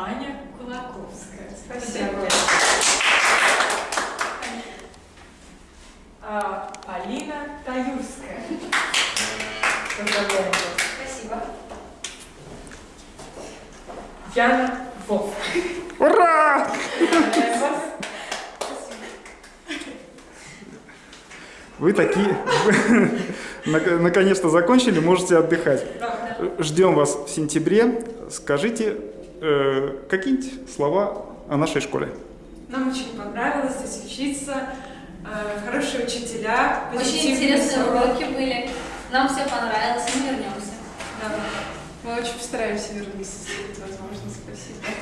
Аня Кулаковская. Спасибо. А, Полина Таюрская. Спасибо. Яна Вов. Ура! Вы такие... Наконец-то закончили, можете отдыхать. Ждем вас в сентябре. Скажите э, какие-нибудь слова о нашей школе. Нам очень понравилось здесь учиться. Э, Хорошие учителя. Очень интересные уроки были. Нам все понравилось, мы вернемся. Да. Мы очень постараемся вернуться, если будет возможно. Спасибо.